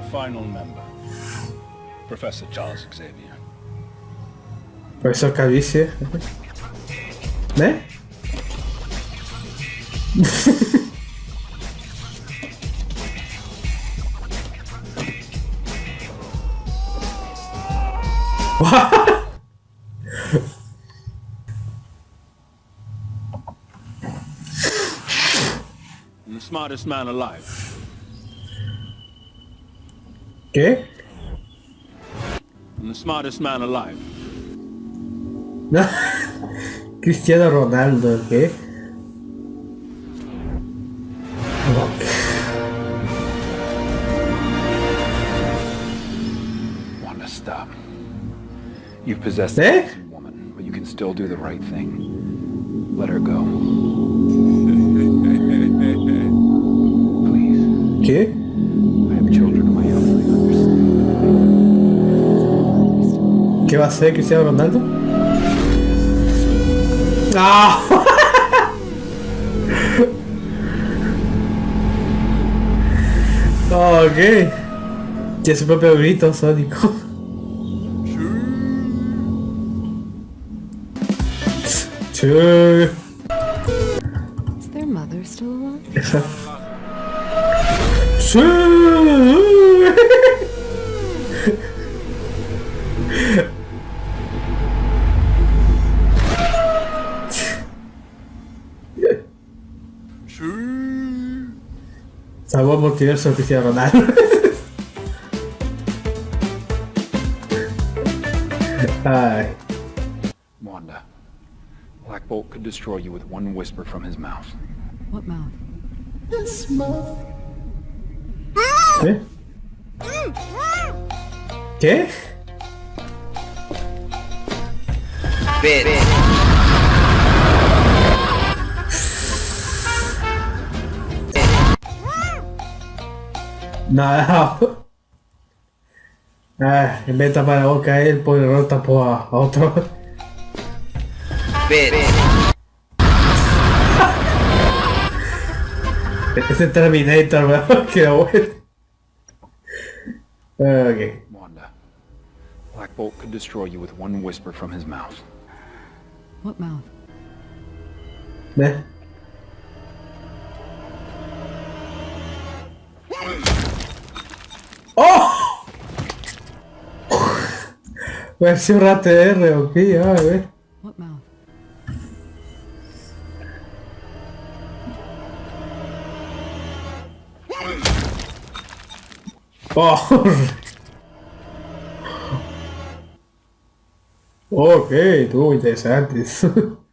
Our final member, Professor Charles Xavier. Profesor Calvicie. ¿Eh? I'm the smartest man alive. ¿Qué? I'm the smartest man alive. No. Cristiano Ronaldo, ¿qué? Wanda, stop. You've possessed Eh? a innocent woman, but you can still do the right thing. Let her go. Please. ¿Qué? ¿Qué va a hacer Cristiano Ronaldo? ¡Ah! Oh, ok. Tiene su propio grito sónico. Sí. Is their mother still alive? Esa. Sí. Salvó el multiverso de Cristiano Ronaldo. Ay. Wanda. Black Bolt could destroy you with one whisper from his mouth. What mouth? ¿Qué? ¿Qué? Nada. Ah, en vez de tapar la boca a él, por error tapó a, a otro. Ese Terminator, weón, que bueno. Ok. Wanda. Black Bolt could destroy you with one whisper from his mouth. What mouth? ¿Ves? Versión ATR, ok, a ver. What mouth? Oh. Ok, estuvo interesante.